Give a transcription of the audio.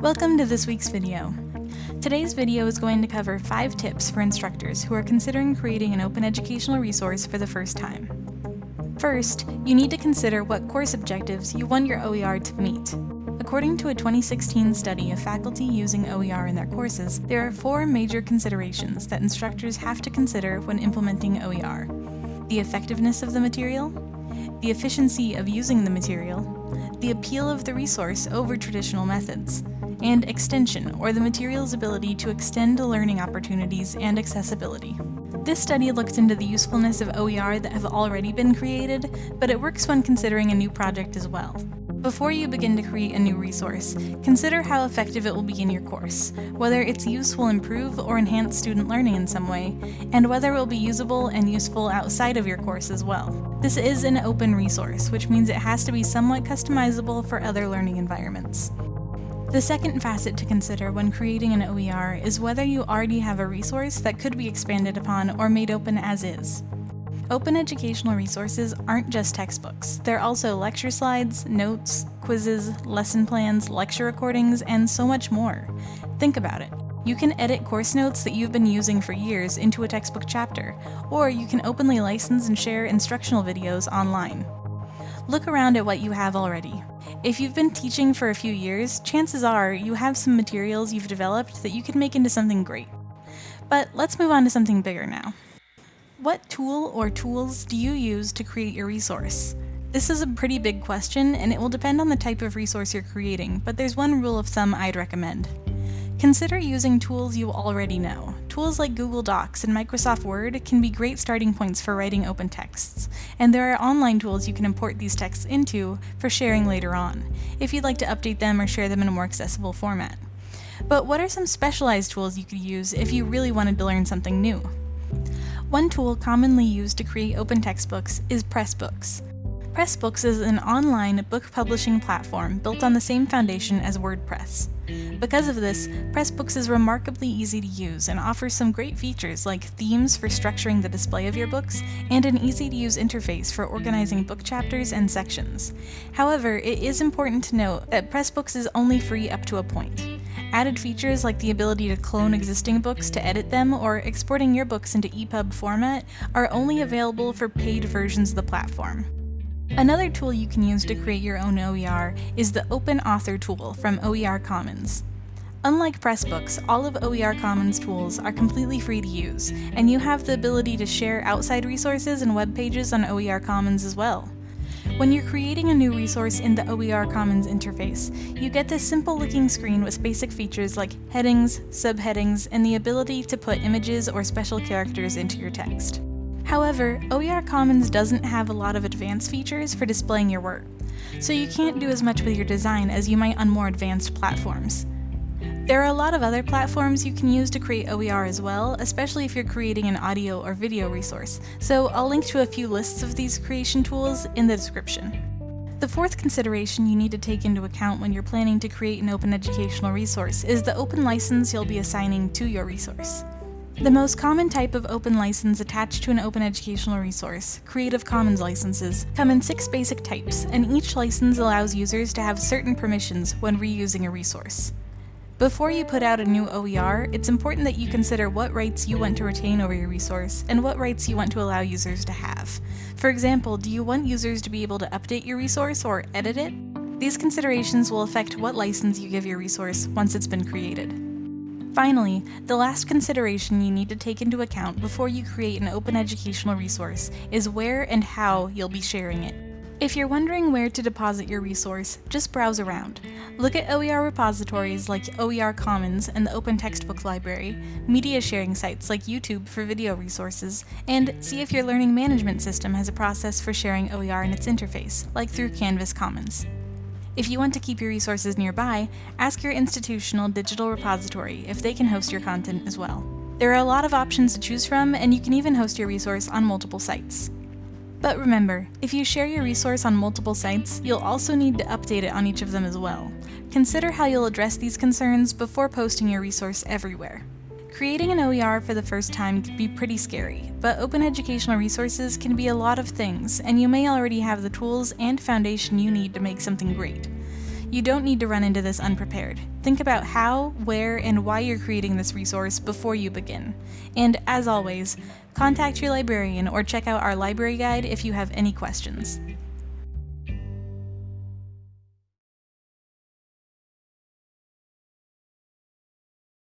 Welcome to this week's video. Today's video is going to cover 5 tips for instructors who are considering creating an open educational resource for the first time. First, you need to consider what course objectives you want your OER to meet. According to a 2016 study of faculty using OER in their courses, there are four major considerations that instructors have to consider when implementing OER. The effectiveness of the material, the efficiency of using the material, the appeal of the resource over traditional methods, and extension, or the material's ability to extend learning opportunities and accessibility. This study looks into the usefulness of OER that have already been created, but it works when considering a new project as well. Before you begin to create a new resource, consider how effective it will be in your course, whether its use will improve or enhance student learning in some way, and whether it will be usable and useful outside of your course as well. This is an open resource, which means it has to be somewhat customizable for other learning environments. The second facet to consider when creating an OER is whether you already have a resource that could be expanded upon or made open as is. Open educational resources aren't just textbooks. They're also lecture slides, notes, quizzes, lesson plans, lecture recordings, and so much more. Think about it. You can edit course notes that you've been using for years into a textbook chapter, or you can openly license and share instructional videos online. Look around at what you have already. If you've been teaching for a few years, chances are you have some materials you've developed that you can make into something great. But let's move on to something bigger now. What tool or tools do you use to create your resource? This is a pretty big question, and it will depend on the type of resource you're creating, but there's one rule of thumb I'd recommend. Consider using tools you already know. Tools like Google Docs and Microsoft Word can be great starting points for writing open texts, and there are online tools you can import these texts into for sharing later on, if you'd like to update them or share them in a more accessible format. But what are some specialized tools you could use if you really wanted to learn something new? One tool commonly used to create open textbooks is Pressbooks. Pressbooks is an online book publishing platform built on the same foundation as WordPress. Because of this, Pressbooks is remarkably easy to use and offers some great features like themes for structuring the display of your books and an easy-to-use interface for organizing book chapters and sections. However, it is important to note that Pressbooks is only free up to a point. Added features like the ability to clone existing books to edit them or exporting your books into EPUB format are only available for paid versions of the platform. Another tool you can use to create your own OER is the Open Author tool from OER Commons. Unlike Pressbooks, all of OER Commons tools are completely free to use, and you have the ability to share outside resources and web pages on OER Commons as well. When you're creating a new resource in the OER Commons interface, you get this simple looking screen with basic features like headings, subheadings, and the ability to put images or special characters into your text. However, OER Commons doesn't have a lot of advanced features for displaying your work, so you can't do as much with your design as you might on more advanced platforms. There are a lot of other platforms you can use to create OER as well, especially if you're creating an audio or video resource, so I'll link to a few lists of these creation tools in the description. The fourth consideration you need to take into account when you're planning to create an open educational resource is the open license you'll be assigning to your resource. The most common type of open license attached to an open educational resource, Creative Commons licenses, come in six basic types, and each license allows users to have certain permissions when reusing a resource. Before you put out a new OER, it's important that you consider what rights you want to retain over your resource and what rights you want to allow users to have. For example, do you want users to be able to update your resource or edit it? These considerations will affect what license you give your resource once it's been created. Finally, the last consideration you need to take into account before you create an open educational resource is where and how you'll be sharing it. If you're wondering where to deposit your resource, just browse around. Look at OER repositories like OER Commons and the Open Textbook Library, media sharing sites like YouTube for video resources, and see if your learning management system has a process for sharing OER in its interface, like through Canvas Commons. If you want to keep your resources nearby, ask your institutional digital repository if they can host your content as well. There are a lot of options to choose from, and you can even host your resource on multiple sites. But remember, if you share your resource on multiple sites, you'll also need to update it on each of them as well. Consider how you'll address these concerns before posting your resource everywhere. Creating an OER for the first time can be pretty scary, but open educational resources can be a lot of things, and you may already have the tools and foundation you need to make something great. You don't need to run into this unprepared. Think about how, where, and why you're creating this resource before you begin. And as always, contact your librarian or check out our library guide if you have any questions.